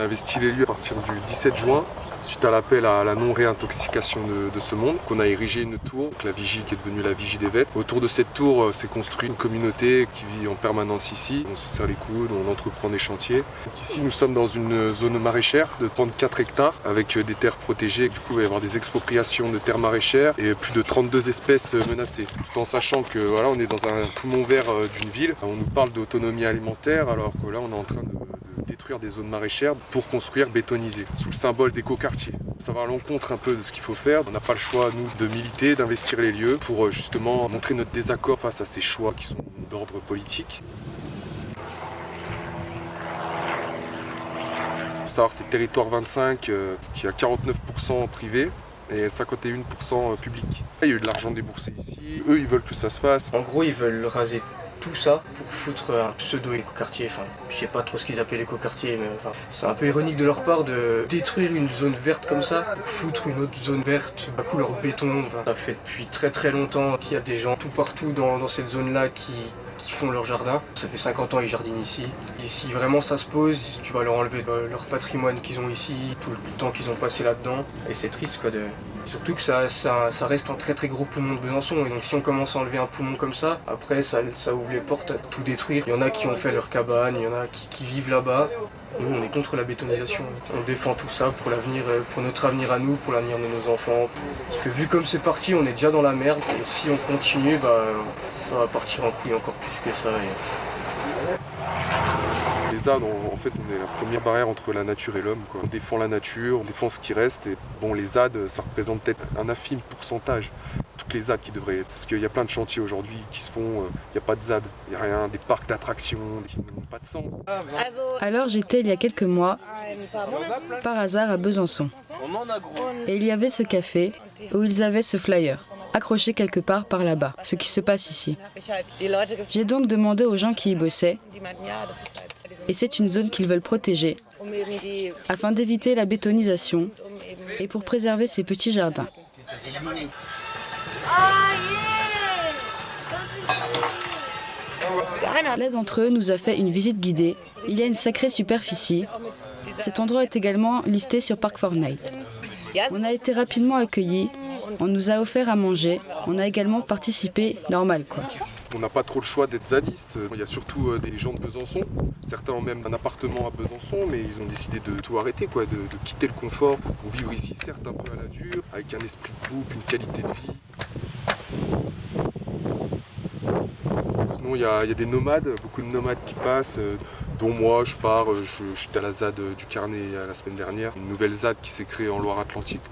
A investi les lieux à partir du 17 juin suite à l'appel à la non-réintoxication de, ce monde, qu'on a érigé une tour, la vigie qui est devenue la vigie des vêtres. Autour de cette tour euh, s'est construite une communauté qui vit en permanence ici. On se serre les coudes, on entreprend des chantiers. ici, nous sommes dans une zone maraîchère de 34 hectares avec euh, des terres protégées. Du coup, il va y avoir des expropriations de terres maraîchères et plus de 32 espèces euh, menacées. Tout en sachant que voilà, on est dans un poumon vert d'une ville. On nous parle d'autonomie alimentaire alors que là, on est en train de des zones maraîchères pour construire bétoniser, sous le symbole d'écoquartier. Ça va à l'encontre un peu de ce qu'il faut faire. On n'a pas le choix, nous, de militer, d'investir les lieux pour euh, justement montrer notre désaccord face à ces choix qui sont d'ordre politique. Faut savoir c'est territoire 25 euh, qui a 49% privé et 51% public. Il y a eu de l'argent déboursé ici, eux ils veulent que ça se fasse. En gros ils veulent raser tout ça pour foutre un pseudo écoquartier. Enfin, je sais pas trop ce qu'ils appellent l'écoquartier, mais enfin, c'est un peu ironique de leur part de détruire une zone verte comme ça pour foutre une autre zone verte à couleur béton. ça fait depuis très très longtemps qu'il y a des gens tout partout dans, cette zone-là qui, qui font leur jardin. Ça fait 50 ans ils jardinent ici. Ici vraiment ça se pose, tu vas leur enlever leur patrimoine qu'ils ont ici, tout le temps qu'ils ont passé là-dedans. Et c'est triste quoi de, Surtout que ça, ça, reste un très très gros poumon de Besançon et donc si on commence à enlever un poumon comme ça, après ça, ouvre les portes à tout détruire. Il y en a qui ont fait leur cabane, il y en a qui, vivent là-bas. Nous on est contre la bétonisation. On défend tout ça pour l'avenir, euh, pour notre avenir à nous, pour l'avenir de nos enfants. Parce que vu comme c'est parti, on est déjà dans la merde et si on continue, bah, ça va partir en couille encore plus que ça. Les ZAD, en fait, on est la première barrière entre la nature et l'homme. On défend la nature, on défend ce qui reste. Et bon, les ZAD, ça représente peut-être un infime pourcentage. Toutes les ZAD qui devraient... Parce qu'il y a plein de chantiers aujourd'hui qui se font, euh, il n'y a pas de ZAD, il n'y a rien, des parcs d'attractions qui n'ont pas de sens. Alors j'étais il y a quelques mois, par hasard à Besançon. Et il y avait ce café où ils avaient ce flyer accroché quelque part par là-bas, ce qui se passe ici. J'ai donc demandé aux gens qui y bossaient, et c'est une zone qu'ils veulent protéger, afin d'éviter la bétonisation et pour préserver ces petits jardins. L'un d'entre eux nous a fait une visite guidée. Il y a une sacrée superficie. Cet endroit est également listé sur Park Fortnite. On a été rapidement accueillis on nous a offert à manger. On a également participé normal quoi. On n'a pas trop le choix d'être zadiste. Il y a surtout euh, des gens de Besançon. Certains ont même un appartement à Besançon, mais ils ont décidé de tout arrêter, quoi, de, quitter le confort pour vivre ici, certes un peu à la dure, avec un esprit de groupe, une qualité de vie. Sinon, il y, a, des nomades, beaucoup de nomades qui passent, euh, dont moi, je pars, euh, je, j'étais à la ZAD du Carnet la semaine dernière, une nouvelle ZAD qui s'est créée en Loire-Atlantique.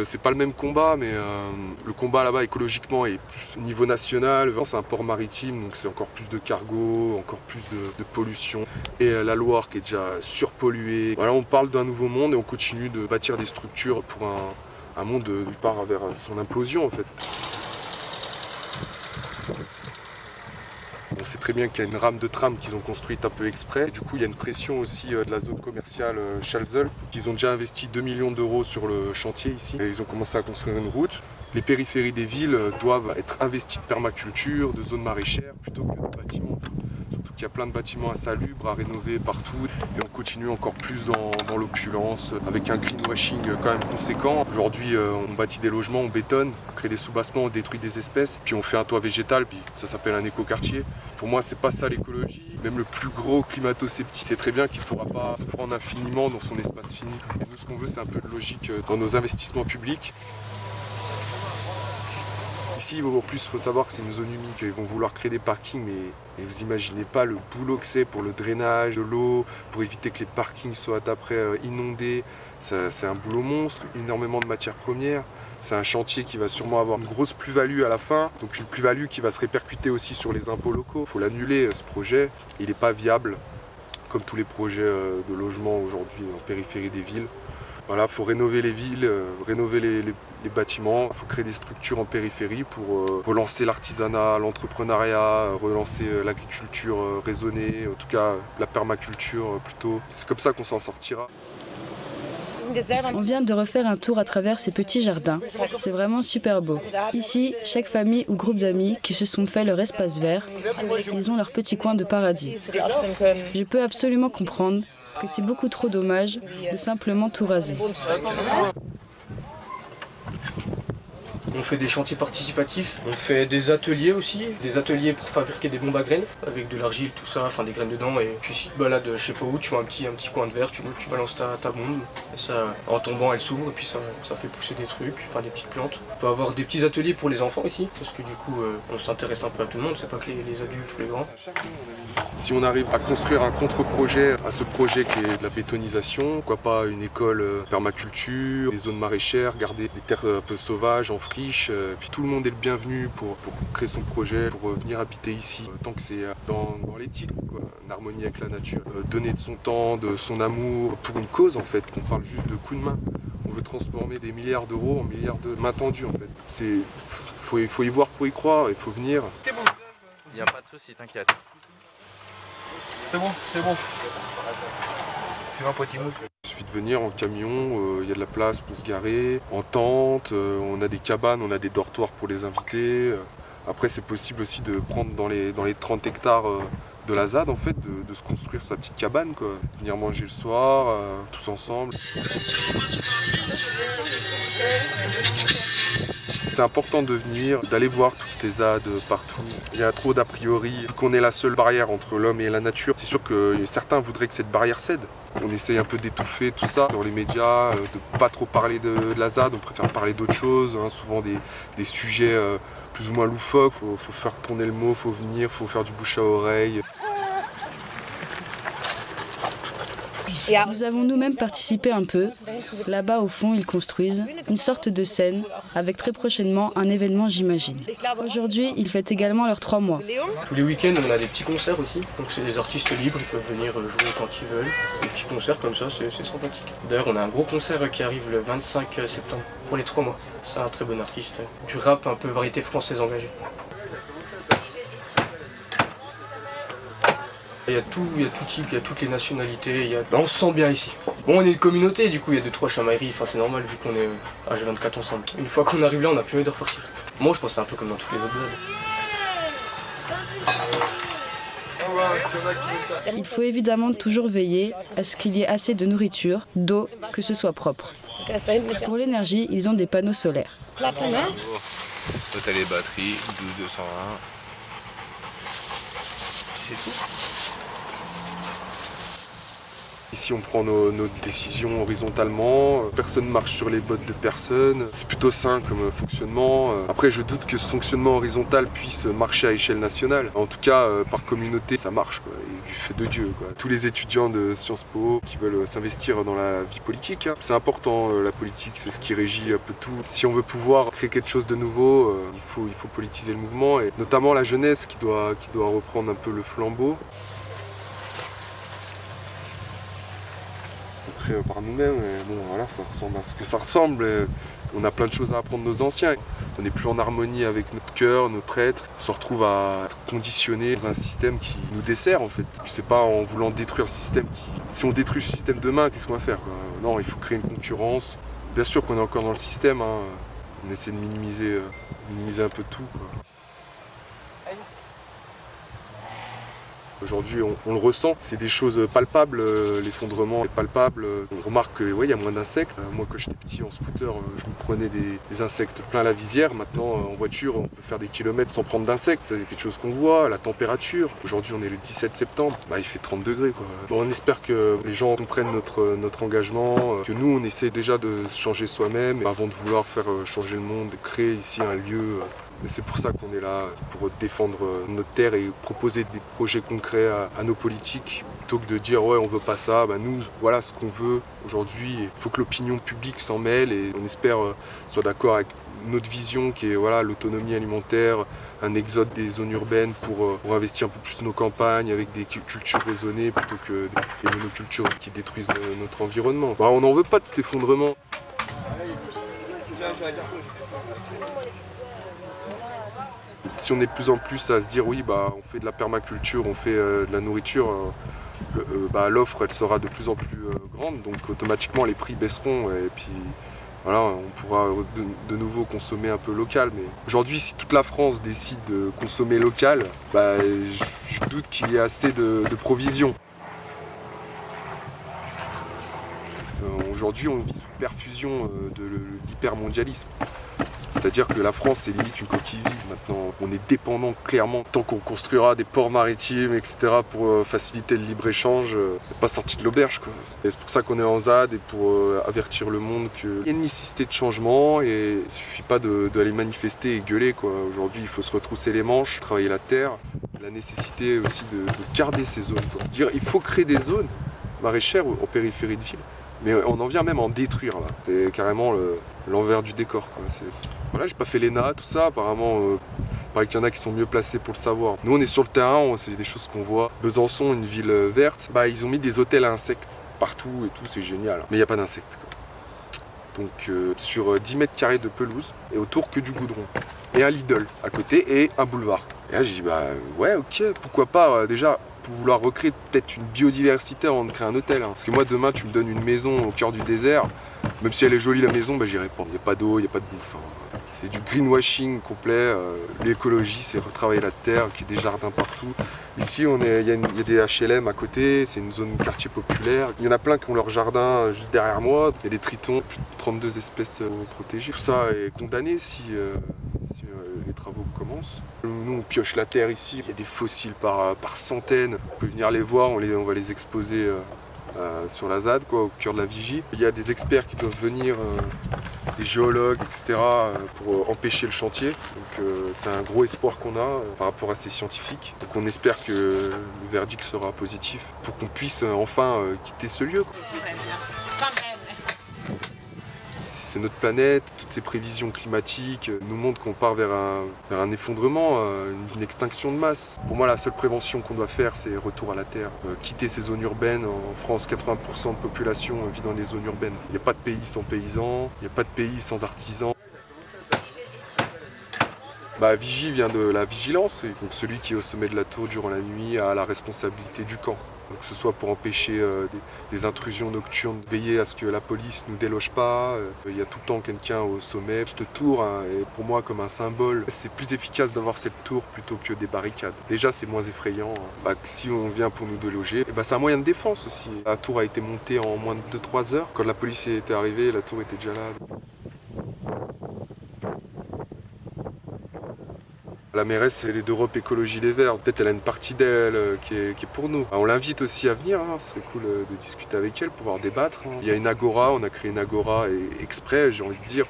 Euh, c'est pas le même combat, mais euh, le combat là-bas écologiquement est plus au niveau national. C'est un port maritime, donc c'est encore plus de cargo, encore plus de, pollution. Et euh, la Loire qui est déjà surpolluée. Voilà, on parle d'un nouveau monde et on continue de bâtir des structures pour un, un monde qui part vers son implosion en fait. Sait très bien qu'il y a une rame de tram qu'ils ont construite un peu exprès. du coup, il y a une pression aussi euh, de la zone commerciale euh, Chalzel. Ils ont déjà investi 2 millions d'euros sur le chantier ici. Et ils ont commencé à construire une route. Les périphéries des villes euh, doivent être investies de permaculture, de zones maraîchères, plutôt que de bâtiments. Qu'il y a plein de bâtiments insalubres à rénover partout. Et on continue encore plus dans, l'opulence, avec un greenwashing quand même conséquent. Aujourd'hui, on bâtit des logements, on bétonne, on crée des soubassements, on détruit des espèces, puis on fait un toit végétal, puis ça s'appelle un écoquartier. Pour moi, c'est pas ça l'écologie. Même le plus gros climato-sceptique sait très bien qu'il ne pourra pas prendre infiniment dans son espace fini. Nous, ce qu'on veut, c'est un peu de logique dans nos investissements publics. Ici, en plus, il faut savoir que c'est une zone humide, qu'ils vont vouloir créer des parkings, mais, vous imaginez pas le boulot que c'est pour le drainage de l'eau, pour éviter que les parkings soient après euh, inondés. C'est un boulot monstre, énormément de matières premières. C'est un chantier qui va sûrement avoir une grosse plus-value à la fin, donc une plus-value qui va se répercuter aussi sur les impôts locaux. Il faut l'annuler euh, ce projet, il n'est pas viable, comme tous les projets euh, de logement aujourd'hui en périphérie des villes. Voilà, il faut rénover les villes, rénover les, bâtiments, il faut créer des structures en périphérie pour relancer l'artisanat, l'entrepreneuriat, relancer l'agriculture raisonnée, en tout cas la permaculture plutôt. C'est comme ça qu'on s'en sortira. On vient de refaire un tour à travers ces petits jardins. C'est vraiment super beau. Ici, chaque famille ou groupe d'amis qui se sont fait leur espace vert, ils ont leur petit coin de paradis. Je peux absolument comprendre que c'est beaucoup trop dommage de simplement tout raser. On fait des chantiers participatifs, on fait des ateliers aussi, des ateliers pour fabriquer des bombes à graines avec de l'argile, tout ça, enfin des graines dedans et tu te balades je sais pas où, tu vois un petit, un petit coin de verre, tu, balances ta, ta bombe ça, en tombant elle s'ouvre et puis ça, ça fait pousser des trucs, enfin des petites plantes. On peut avoir des petits ateliers pour les enfants ici parce que du coup euh, on s'intéresse un peu à tout le monde, c'est pas que les, les adultes ou les grands. Si on arrive à construire un contre-projet à ce projet qui est de la bétonisation, pourquoi pas une école euh, permaculture, des zones maraîchères, garder des terres un peu sauvages en euh, puis tout le monde est le bienvenu pour, pour créer son projet, pour venir habiter ici, euh, tant que c'est euh, dans, dans l'éthique, quoi, en harmonie avec la nature. donner de son temps, de son amour, pour une cause en fait, qu'on parle juste de coup de main. On veut transformer des milliards d'euros en milliards de mains tendues en fait. C'est, faut, faut y voir pour y croire, il faut venir. C'est bon, il n'y a pas de souci, t'inquiète. C'est bon, c'est bon. Tu un petit mouche Il de venir en camion, il euh, y a de la place pour se garer, en tente, euh, on a des cabanes, on a des dortoirs pour les invités. Euh. Après c'est possible aussi de prendre dans les, dans les 30 hectares de la ZAD en fait, de, de, se construire sa petite cabane quoi. Venir manger le soir, tous ensemble. C'est important de venir, d'aller voir toutes ces ZAD partout. Il y a trop d'a priori, qu'on est la seule barrière entre l'homme et la nature. C'est sûr que certains voudraient que cette barrière cède. On essaye un peu d'étouffer tout ça dans les médias, euh, de pas trop parler de, de la ZAD, on préfère parler d'autres choses, hein, souvent des, des sujets euh, plus ou moins loufoques. Faut, faut faire tourner le mot, faut venir, faut faire du bouche à oreille. Nous avons nous-mêmes participé un peu. Là-bas, au fond, ils construisent une sorte de scène, avec très prochainement un événement, j'imagine. Aujourd'hui, ils fêtent également leurs trois mois. Tous les week-ends, on a des petits concerts aussi. Donc c'est des artistes libres, ils peuvent venir jouer quand ils veulent. Des petits concerts comme ça, c'est sympathique. D'ailleurs, on a un gros concert qui arrive le 25 septembre, pour les trois mois. C'est un très bon artiste. Du rap un peu variété française engagée. Il y a tout, il y a tout type, il y a toutes les nationalités, il y a... Ben, on se sent bien ici. Bon, on est une communauté, du coup, il y a deux, trois chamailleries, enfin c'est normal vu qu'on est H24 ensemble. Une fois qu'on arrive là, on n'a plus envie de repartir. Moi, je pense que c'est un peu comme dans toutes les autres zones. Il faut évidemment toujours veiller à ce qu'il y ait assez de nourriture, d'eau, que ce soit propre. Pour l'énergie, ils ont des panneaux solaires. Toi, t'as les batteries, 12 201. C'est tout? Ici, on prend nos, nos, décisions horizontalement, personne ne marche sur les bottes de personne. C'est plutôt sain comme fonctionnement. Après, je doute que ce fonctionnement horizontal puisse marcher à échelle nationale. En tout cas, par communauté, ça marche, quoi, et du fait de Dieu. Quoi. Tous les étudiants de Sciences Po qui veulent s'investir dans la vie politique, hein. c'est important, la politique, c'est ce qui régit un peu tout. Si on veut pouvoir créer quelque chose de nouveau, il, faut, il faut politiser le mouvement, et notamment la jeunesse qui doit, qui doit reprendre un peu le flambeau. Par nous-mêmes. Bon, voilà, ça ressemble à ce que ça ressemble. on a plein de choses à apprendre de nos anciens. On n'est plus en harmonie avec notre cœur, notre être. On se retrouve à être conditionné dans un système qui nous dessert en fait. C'est pas en voulant détruire le système qui. Si on détruit le système demain, qu'est-ce qu'on va faire quoi? Non, il faut créer une concurrence. Bien sûr qu'on est encore dans le système. Hein. On essaie de minimiser, euh, minimiser un peu tout. Quoi. Aujourd'hui, on, on, le ressent, c'est des choses palpables, l'effondrement est palpable. On remarque qu'il ouais, y a moins d'insectes. Moi, quand j'étais petit en scooter, je me prenais des, des, insectes plein la visière. Maintenant, en voiture, on peut faire des kilomètres sans prendre d'insectes. C'est quelque chose qu'on voit. La température, aujourd'hui, on est le 17 septembre, bah, il fait 30 degrés. Quoi. Bon, on espère que les gens comprennent notre, notre engagement, que nous, on essaie déjà de se changer soi-même avant de vouloir faire changer le monde, créer ici un lieu c'est pour ça qu'on est là, pour défendre notre terre et proposer des projets concrets à, à nos politiques, plutôt que de dire ouais on veut pas ça, bah, nous voilà ce qu'on veut aujourd'hui. Il faut que l'opinion publique s'en mêle et on espère euh, soit d'accord avec notre vision qui est voilà l'autonomie alimentaire, un exode des zones urbaines pour, euh, pour, investir un peu plus nos campagnes avec des cultures raisonnées plutôt que des monocultures qui détruisent notre environnement. Bah, on n'en veut pas de cet effondrement. Si on est de plus en plus à se dire oui bah on fait de la permaculture, on fait euh, de la nourriture, euh, euh, bah, l'offre elle sera de plus en plus grande donc automatiquement les prix baisseront et puis voilà on pourra de, nouveau consommer un peu local mais aujourd'hui si toute la France décide de consommer local bah, je, doute qu'il y ait assez de, de provisions. Aujourd'hui, on vit sous perfusion de l'hypermondialisme. C'est-à-dire que la France, c'est limite une coquille vide maintenant. On est dépendant clairement. Tant qu'on construira des ports maritimes, etc., pour euh, faciliter le libre-échange, euh, pas sorti de l'auberge. C'est pour ça qu'on est en ZAD et pour euh, avertir le monde qu'il y a une nécessité de changement et il suffit pas d'aller manifester et gueuler. Aujourd'hui, il faut se retrousser les manches, travailler la terre. La nécessité aussi de, garder ces zones. Dire, il faut créer des zones maraîchères en périphérie de ville. Mais on en vient même en détruire là. C'est carrément l'envers du décor. Voilà, j'ai pas fait l'ENA, tout ça, apparemment. Euh, il qu'il y en a qui sont mieux placés pour le savoir. Nous, on est sur le terrain, c'est des choses qu'on voit. Besançon, une ville euh, verte, bah, ils ont mis des hôtels à insectes partout et tout, c'est génial. Mais il n'y a pas d'insectes. Donc euh, sur 10 mètres carrés de pelouse et autour que du goudron. Et un Lidl à côté et un boulevard. Et là j'ai dit bah ouais ok pourquoi pas déjà pour vouloir recréer peut-être une biodiversité avant de créer un hôtel. Hein. Parce que moi demain tu me donnes une maison au cœur du désert, même si elle est jolie la maison, bah, j'irai pas. Il n'y a pas d'eau, il n'y a pas de bouffe. Hein. C'est du greenwashing complet. Euh, l'écologie, c'est retravailler la terre, qu'il y ait des jardins partout. Ici, il y, a des HLM à côté, c'est une zone quartier populaire. Il y en a plein qui ont leur jardin euh, juste derrière moi. Il y a des tritons, plus de 32 espèces euh, protégées. Tout ça est condamné si, Nous, on pioche la terre ici. Il y a des fossiles par, par centaines. Vous pouvez venir les voir, on, les, on va les exposer euh, sur la ZAD, quoi, au cœur de la vigie. Il y a des experts qui doivent venir, euh, des géologues, etc., euh, pour empêcher le chantier. Donc c'est un gros espoir qu'on a par rapport à ces scientifiques. Donc on espère que le verdict sera positif pour qu'on puisse enfin quitter ce lieu c'est notre planète, toutes ces prévisions climatiques nous montrent qu'on part vers un, effondrement, euh, une extinction de masse. Pour moi, la seule prévention qu'on doit faire, c'est retour à la Terre. Euh, quitter ces zones urbaines. En France, 80% de population vit dans les zones urbaines. Il n'y a pas de pays sans paysans, il n'y a pas de pays sans artisans. Bah, Vigie vient de la vigilance, donc celui qui est au sommet de la tour durant la nuit a la responsabilité du camp que ce soit pour empêcher euh, des, intrusions nocturnes, veiller à ce que la police ne déloge pas. Euh, il y a tout le temps quelqu'un au sommet. Cette tour hein, est pour moi comme un symbole. C'est plus efficace d'avoir cette tour plutôt que des barricades. Déjà, c'est moins effrayant. Hein. Bah, si on vient pour nous déloger, bah, c'est un moyen de défense aussi. La tour a été montée en moins de 2-3 heures. Quand la police était arrivée, la tour était déjà là. La mairesse, c'est d'Europe Écologie Les Verts. Peut-être elle a une partie d'elle euh, qui, est, pour nous. On l'invite aussi à venir, hein. ce cool euh, de discuter avec elle, pouvoir débattre. Hein. Il y a une agora, on a créé une agora exprès, j'ai envie de dire.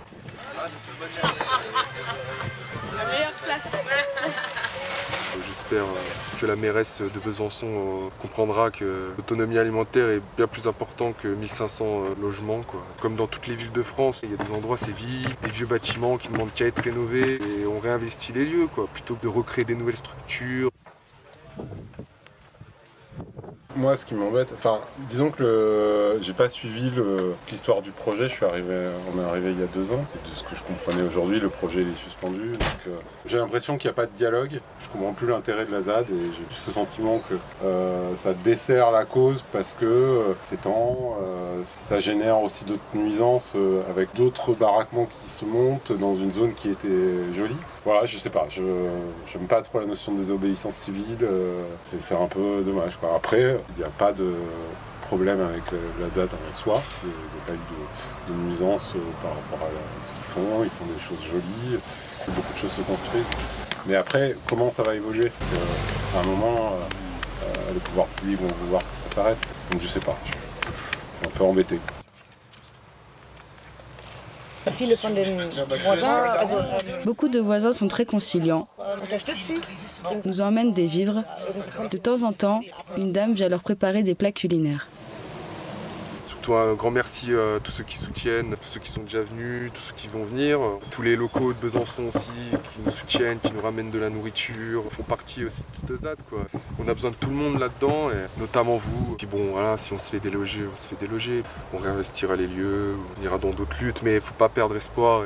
J'espère euh, que la mairesse de Besançon euh, comprendra que l'autonomie alimentaire est bien plus important que 1500 euh, logements. Comme dans toutes les villes de France, il y a des endroits c'est vide, des vieux bâtiments qui ne demandent qu'à être rénovés et on réinvestit les lieux plutôt que de recréer des nouvelles structures. Moi, ce qui m'embête, enfin, disons que j'ai pas suivi l'histoire du projet. Je suis arrivé, on est arrivé il y a deux ans. De ce que je comprenais aujourd'hui, le projet est suspendu. Euh, j'ai l'impression qu'il n'y a pas de dialogue. Je comprends plus l'intérêt de la ZAD et j'ai ce sentiment que euh, ça dessert la cause parce que euh, c'est temps, ça génère aussi d'autres nuisances avec d'autres baraquements qui se montent dans une zone qui était jolie. Voilà, je sais pas, je n'aime pas trop la notion de désobéissance civile. c'est un peu dommage. Quoi. Après, il n'y a pas de problème avec la ZAD en soi. Il n'y a pas eu de, nuisance euh, par rapport à ce qu'ils font. Ils font des choses jolies. Beaucoup de choses se construisent. Mais après, comment ça va évoluer? À un moment, euh, euh, les pouvoirs publics vont vouloir que ça s'arrête. Donc je sais pas. Je suis un peu embêté. Beaucoup de voisins sont très conciliants, nous emmènent des vivres. De temps en temps, une dame vient leur préparer des plats culinaires. Surtout un grand merci à tous ceux qui soutiennent, tous ceux qui sont déjà venus, tous ceux qui vont venir, tous les locaux de Besançon aussi qui nous soutiennent, qui nous ramènent de la nourriture, font partie aussi de cette ZAD. On a besoin de tout le monde là-dedans, et notamment vous. Puis bon, voilà, si on se fait déloger, on se fait déloger. On réinvestira les lieux, on ira dans d'autres luttes, mais il faut pas perdre espoir.